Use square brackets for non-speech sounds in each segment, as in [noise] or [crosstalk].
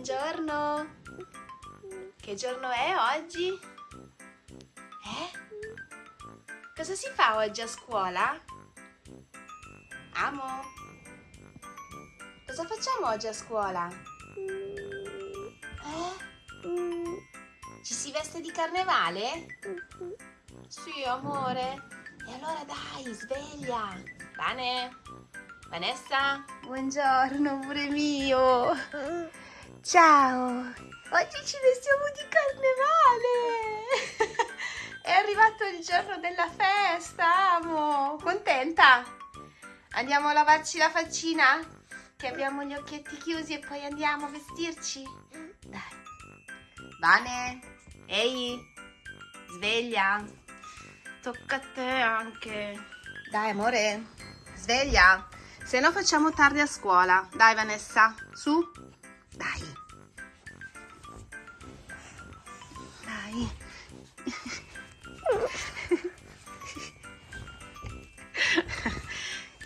buongiorno. Che giorno è oggi? Eh? Cosa si fa oggi a scuola? Amo. Cosa facciamo oggi a scuola? Eh? Ci si veste di carnevale? Sì, amore. E allora dai, sveglia. Vane? Vanessa? Buongiorno, amore mio. Ciao. Oggi ci vestiamo di carnevale. [laughs] È arrivato il giorno della festa, amo. Contenta? Andiamo a lavarci la faccina? Che abbiamo gli occhietti chiusi e poi andiamo a vestirci? Dai. Vane? Ehi? Sveglia? Tocca a te anche. Dai, amore. Sveglia. Se no facciamo tardi a scuola. Dai, Vanessa. Su. Dai. Dai.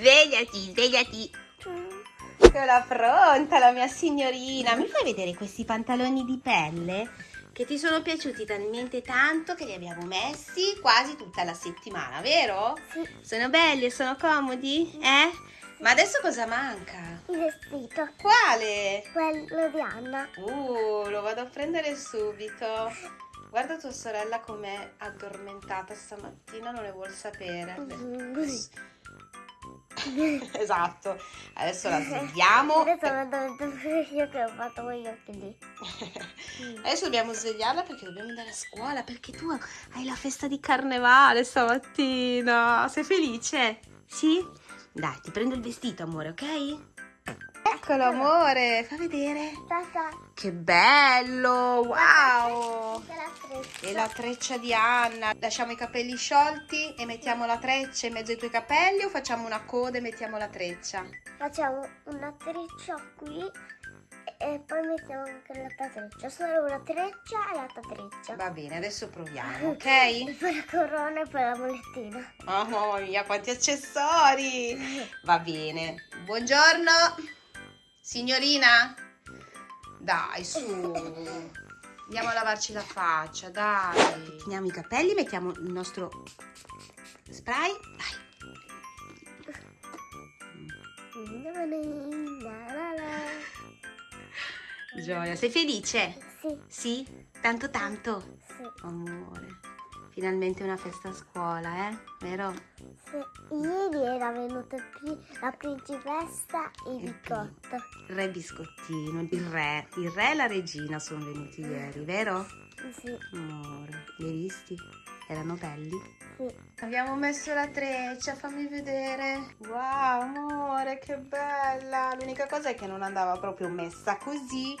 Svegliati, svegliati. Eccola pronta la mia signorina. Mi fai vedere questi pantaloni di pelle? Che ti sono piaciuti talmente tanto che li abbiamo messi quasi tutta la settimana, vero? Sì, Sono belli e sono comodi? Eh? Ma adesso cosa manca? il vestito. Quale? Quello di Anna. Uh, lo vado a prendere subito. Guarda tua sorella com'è addormentata stamattina, non ne vuol sapere. [laughs] [laughs] esatto. Adesso la svegliamo. Adesso io che ho fatto occhi lì. [laughs] Adesso dobbiamo svegliarla perché dobbiamo andare a scuola. Perché tu hai la festa di carnevale stamattina. Sei felice? Sì? Dai, ti prendo il vestito, amore, ok? Eccolo, amore. Fa vedere. Tata. Che bello! Wow! La. E la treccia di Anna. Lasciamo i capelli sciolti e mettiamo la treccia in mezzo ai tuoi capelli o facciamo una coda e mettiamo la treccia? Facciamo una treccia qui e poi mettiamo anche l'altra treccia. Solo una treccia e l'altra treccia. Va bene, adesso proviamo, [laughs] E ok? poi la corona e poi la molettina. Oh mamma mia, quanti accessori! Va bene. Buongiorno, signorina. Dai, su. Andiamo a lavarci la faccia, dai. Teniamo i capelli, mettiamo il nostro spray. Dai. Gioia, sei felice? Sì, Sì? Tanto tanto? sì, Amore, finalmente una festa a scuola, eh? Vero? sì. Ieri era venuta qui la principessa e il bicotto. Il re biscottino, il re, il re e la regina sono venuti ieri, vero? Sì, Amore, li hai visti? Erano belli? sì. Abbiamo messo la treccia, fammi vedere. Wow, amore, che bella. L'unica cosa è che non andava proprio messa così,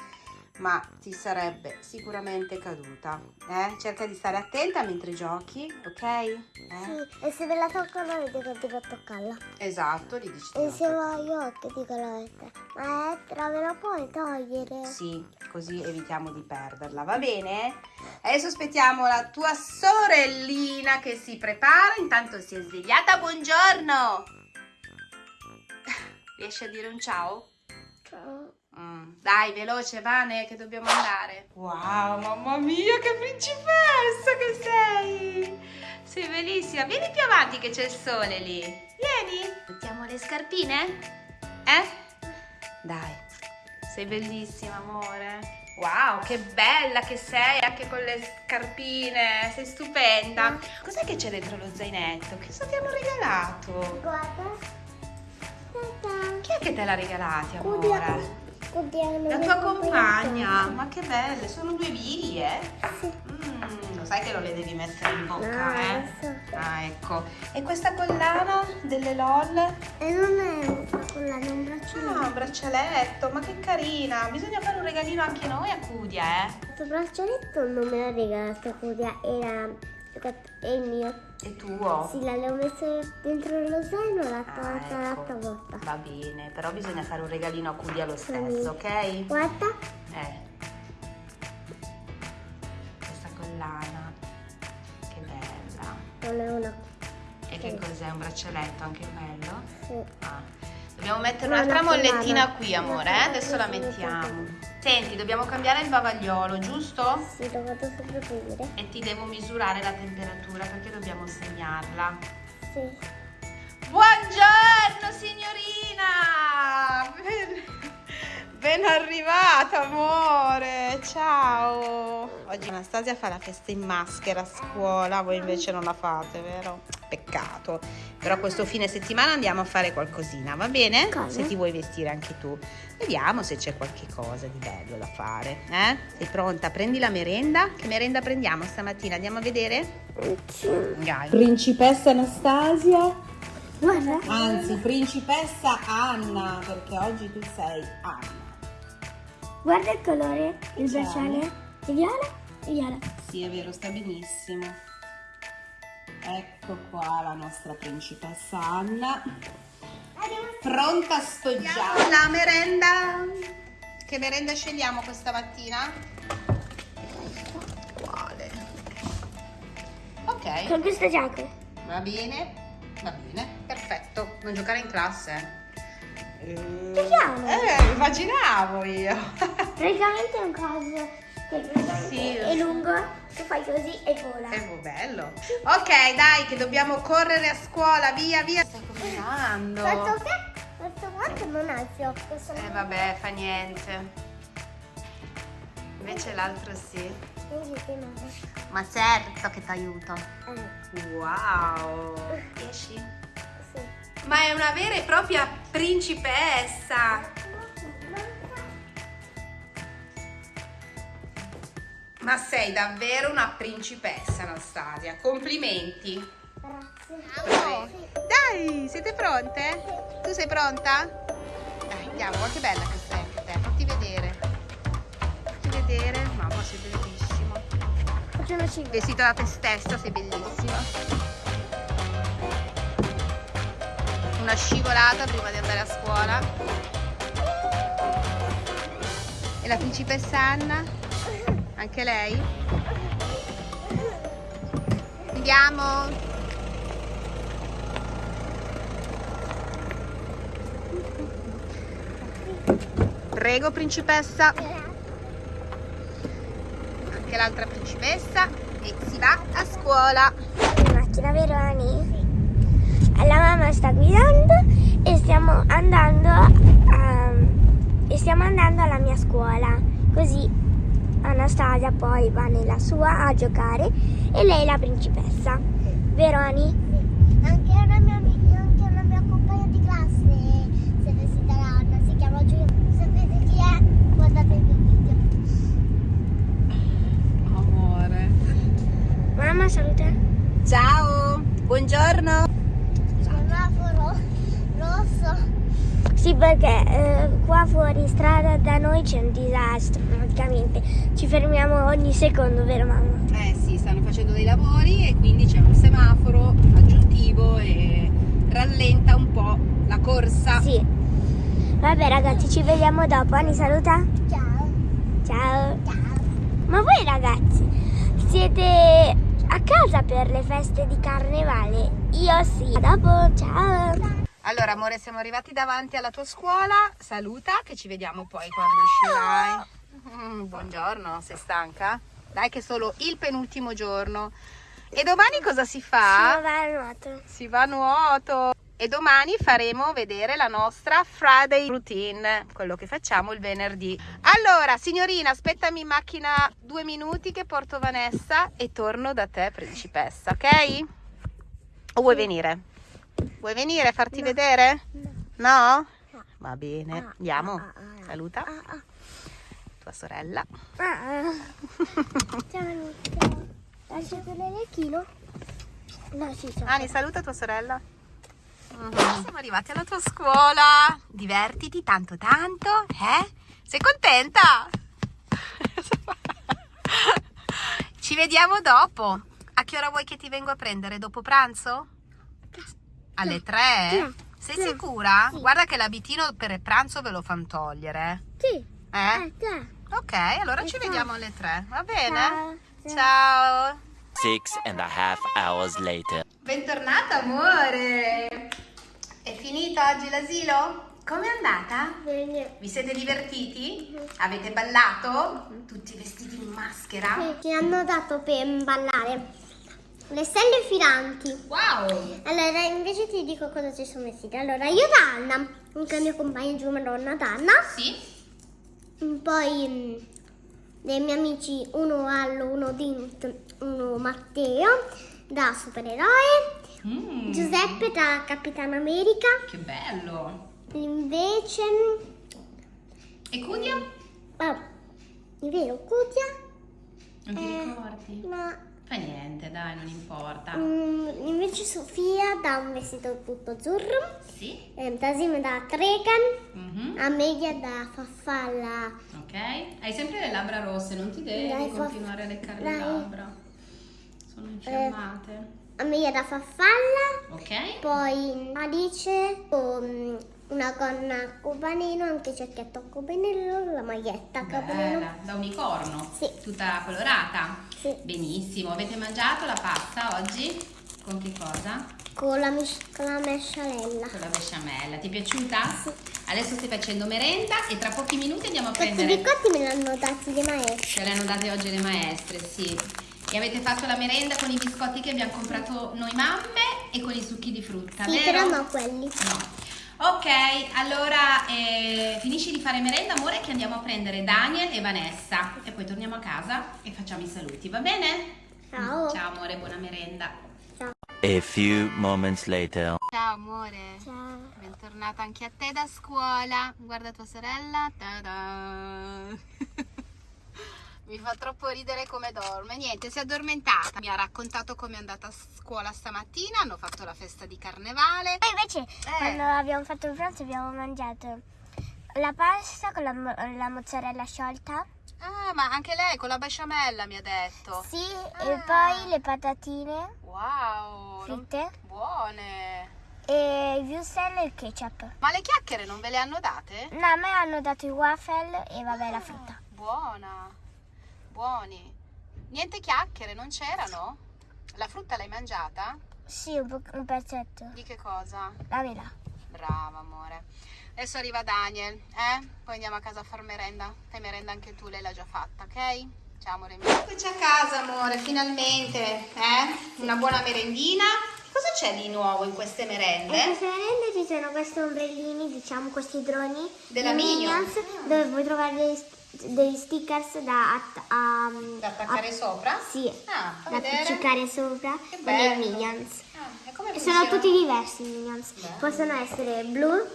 ma ti sarebbe sicuramente caduta. Eh? Cerca di stare attenta mentre giochi, ok? Eh? Sì, e se ve la toccano avete che dico toccarla. Esatto, gli dici di E non se voglio che dico la lettera. Maestra, me la puoi togliere? Sì, così evitiamo di perderla, va bene? Adesso aspettiamo la tua sorellina che si prepara, intanto si è svegliata, buongiorno! [laughs] Riesci a dire un ciao? Ciao. Mm, Dai, veloce, Vane, che dobbiamo andare. Wow, mamma mia, che principessa che sei! Sei bellissima. Vieni più avanti che c'è il sole lì. Vieni. Mettiamo le scarpine? Eh? Dai, sei bellissima, amore. Wow, che bella che sei anche con le scarpine. Sei stupenda. Cos'è che c'è dentro lo zainetto? Che cosa ti hanno regalato? Guarda. Tata. Chi è che te l'ha regalati, Cudia. amore? La tua compagna, ma che belle, sono due biglie. Sì. Mm, lo sai che non le devi mettere in bocca, No, eh? adesso. Ah, ecco. E questa collana delle LOL? E non è una collana, è un braccialetto. Ah, un braccialetto, ma che carina. Bisogna fare un regalino anche noi a Cudia, eh? Questo braccialetto non me l'ha regalato Cudia, era è il mio. E tuo? Sì, l'avevo messo dentro lo zaino e l'ha Ah, ecco. l'altra volta. Va bene, però bisogna fare un regalino a Cudia lo stesso, ok? Guarda, Eh. Questa collana. Che bella. non è una E che cos'è? Un braccialetto anche quello? sì. Ah, Dobbiamo mettere un'altra mollettina qui, amore, eh? Adesso la mettiamo. Senti, dobbiamo cambiare il bavagliolo, giusto? Sì, lo vado sempre a vedere. E ti devo misurare la temperatura perché dobbiamo segnarla. Sì. Buongiorno signorina! [laughs] Ben, arrivata amore, ciao! Oggi Anastasia fa la festa in maschera a scuola, voi invece non la fate, vero? Peccato. Però questo fine settimana andiamo a fare qualcosina, va bene? Cosa? Se ti vuoi vestire anche tu. Vediamo se c'è qualche cosa di bello da fare, eh? Sei pronta? Prendi la merenda. Che merenda prendiamo stamattina? Andiamo a vedere? Dai. Principessa Anastasia, Guarda. anzi principessa Anna, perché oggi tu sei Anna. Guarda il colore, il C'è? bracciale. È viola? È viola. Sì, è vero, sta benissimo. Ecco qua la nostra principessa Anna, pronta a spoggiare. La merenda. Che merenda scegliamo questa mattina? Quale? Ok, Con questa giacca. va bene, va bene, perfetto. Non giocare in classe. Giochiamo. Eh, immaginavo io. Praticamente è un coso Sì. è lungo, tu fai così e vola. È bello. Ok, dai, che dobbiamo correre a scuola, via, via. Stai combinando. Questo che? Questo guanto non ha il fiocco. sono- Eh, vabbè, fa niente. Invece l'altro sì. Ma certo che ti aiuto. Eh, Wow. [laughs] Riesci? sì. Ma è una vera e propria principessa. Ma sei davvero una principessa, Anastasia. Complimenti. Grazie. Dai, siete pronte? Tu sei pronta? Dai, andiamo, guarda che bella che sei anche te. Fatti vedere. Fatti vedere. Mamma, sei bellissima. Facciamo cinque. Vestita da te stessa, sei bellissima. Una scivolata prima di andare a scuola. E la principessa Anna? Anche lei? Andiamo! Prego, principessa. Anche l'altra principessa. E si va a scuola. In macchina, vero Ani? La mamma sta guidando e stiamo andando a, e stiamo andando alla mia scuola. Così Anastasia poi va nella sua a giocare e lei è la principessa. Vero Ani? Anche una mia, anche una mia compagna di classe si è vestita da Anna, si chiama Giulia. Sapete chi è? Guardate il mio video. Amore. Mamma saluta. Ciao, buongiorno. Semaforo rosso. Sì, perché eh, qua fuori strada da noi c'è un disastro praticamente. Ci fermiamo ogni secondo, vero mamma? Eh sì, stanno facendo dei lavori e quindi c'è un semaforo aggiuntivo e rallenta un po' la corsa. Sì. Vabbè ragazzi, ci vediamo dopo. Ani saluta. Ciao. Ciao. Ma voi ragazzi, siete a casa per le feste di carnevale? Io sì. A dopo, ciao. Allora, amore, siamo arrivati davanti alla tua scuola. Saluta, che ci vediamo poi quando uscirai. Mm, buongiorno, sei stanca? Dai, che è solo il penultimo giorno. E domani cosa si fa? Sono va al nuoto. Si va a nuoto. E domani faremo vedere la nostra Friday routine, quello che facciamo il venerdì. Allora, signorina, aspettami in macchina due minuti che porto Vanessa e torno da te, principessa, ok? O vuoi venire? Vuoi venire a farti vedere? No? Va bene, andiamo. Saluta Ah, ah. tua sorella. Ah. [laughs] Ciao Anita. Lasciate l'elecchino? No, sì, ciao. Ani, saluta tua sorella. Mhm. Siamo arrivati alla tua scuola. Divertiti tanto tanto, eh? Sei contenta? [laughs] Ci vediamo dopo. A che ora vuoi che ti vengo a prendere? Dopo pranzo? Alle tre? Sei Sì. sicura? Sì. Guarda che l'abitino per il pranzo ve lo fanno togliere. Sì. Eh? Eh. Ok, allora ci Ciao. vediamo alle tre, va bene? Ciao. Ciao. Six and a half hours later. Bentornata amore! È finita oggi l'asilo? Com'è andata? Bene. Vi siete divertiti? Avete ballato? Tutti vestiti in maschera? Sì, Ci hanno dato per ballare le stelle filanti. Wow! Allora, invece ti dico cosa ci sono vestiti. Allora, io da Anna, anche la mia compagna giù Madonna Danna. Sì? Poi mm, dei miei amici, uno Allo, uno Dint, uno Matteo da supereroe. Mm, Giuseppe da Capitano America. Che bello! Invece, E Cudia? ah, è vero, Cutia. Non ti Eh, ricordi? Ma Fa niente, dai, non importa. mm, invece Sofia da un vestito tutto azzurro. Sì? Eh, Tasim da Tregan. Mhm. Amelia da Farfalla. Ok. Hai sempre le labbra rosse, non ti devi Dai, continuare a leccare dai. le labbra. Sono infiammate. Amelia da Farfalla. Ok? Poi Alice con una gonna cobaneno, anche cerchietto cobaneno, la maglietta cobaneno. Bella, da unicorno. Sì. Tutta colorata. Sì. Benissimo. Avete mangiato la pasta oggi? Con che cosa? Con la, con la mescialella. Con la besciamella. Ti è piaciuta? Adesso stai facendo merenda e tra pochi minuti andiamo a Questi prendere... biscotti me li hanno dati le maestre. Ce le hanno date oggi le maestre, sì. E avete fatto la merenda con i biscotti che abbiamo comprato noi mamme e con i succhi di frutta, Sì, vero? però no quelli. No. Ok, allora eh, finisci di fare merenda, amore, che andiamo a prendere Daniel e Vanessa. E poi torniamo a casa e facciamo i saluti, va bene? Ciao. Ciao amore, buona merenda. A few moments later. Ciao amore. Ciao. Bentornata anche a te da scuola. Guarda tua sorella. Ta-da. Mi fa troppo ridere come dorme. Niente, si è addormentata. Mi ha raccontato come è andata a scuola stamattina. Hanno fatto la festa di carnevale. Poi invece quando abbiamo fatto il pranzo abbiamo mangiato la pasta con la, mo- la mozzarella sciolta. Ah, ma anche lei con la besciamella mi ha detto. Sì, Ah. e poi le patatine Wow, fritte buone. e il wurstel e il ketchup. Ma le chiacchiere non ve le hanno date? No, a me hanno dato i waffle e vabbè la frutta. Buona, buoni. Niente chiacchiere, non c'erano? La frutta l'hai mangiata? Sì, un, un pezzetto. Di che cosa? La mela. Brava amore. Adesso arriva Daniel, eh? Poi andiamo a casa a far merenda. Fai merenda anche tu, lei l'ha già fatta, ok? Ciao amore mio. Eccoci a casa amore, finalmente, eh? Una buona merendina. Cosa c'è di nuovo in queste In merende? queste merende ci sono questi ombrellini, diciamo questi droni Della di Minion. dove puoi trovare dei, stickers da, a- Da attaccare sopra? Sì, Ah, fa da vedere. appiccicare sopra con bello. Minions. Ah, e E sono tutti diversi i Minions. Bello. Possono essere blu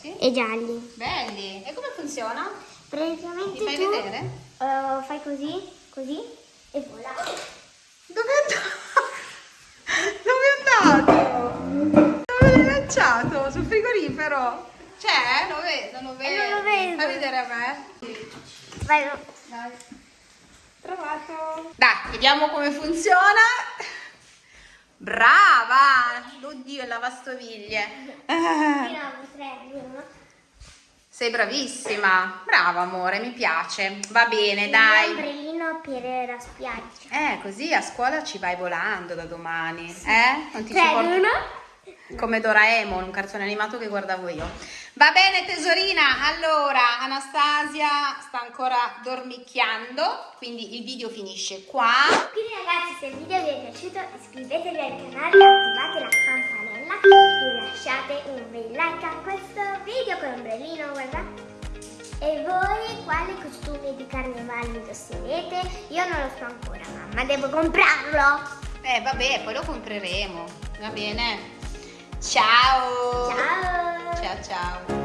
Sì? e gialli. Belli. E come funziona? Praticamente Mi fai tu vedere? eh, fai così, così e vola. Dove è andato? [laughs] Dove è andato? Dove l'hai lanciato? Sul frigorifero? C'è? Lo vedo, non lo vedo. Eh, non lo vedo. Fai vedere a me. Vai, Dai. Trovato. Dai, vediamo come funziona. Brava! Oddio, il lavastoviglie. [laughs] Sei bravissima. Brava, amore, mi piace. Va bene, Un dai. ombrellino per la spiaggia. Eh, così a scuola ci vai volando da domani. Eh? Non ti ci Tre, porti- uno. Come Doraemon, un cartone animato che guardavo io. Va bene tesorina, allora Anastasia sta ancora dormicchiando, quindi il video finisce qua. Quindi ragazzi se il video vi è piaciuto iscrivetevi al canale, attivate la campanella e lasciate un bel like a questo video con ombrellino, guarda. E voi quale costume di carnevale indosserete? Io non lo so ancora mamma, devo comprarlo! Eh vabbè, poi lo compreremo, va bene? Ciao! Ciao! Ciao ciao!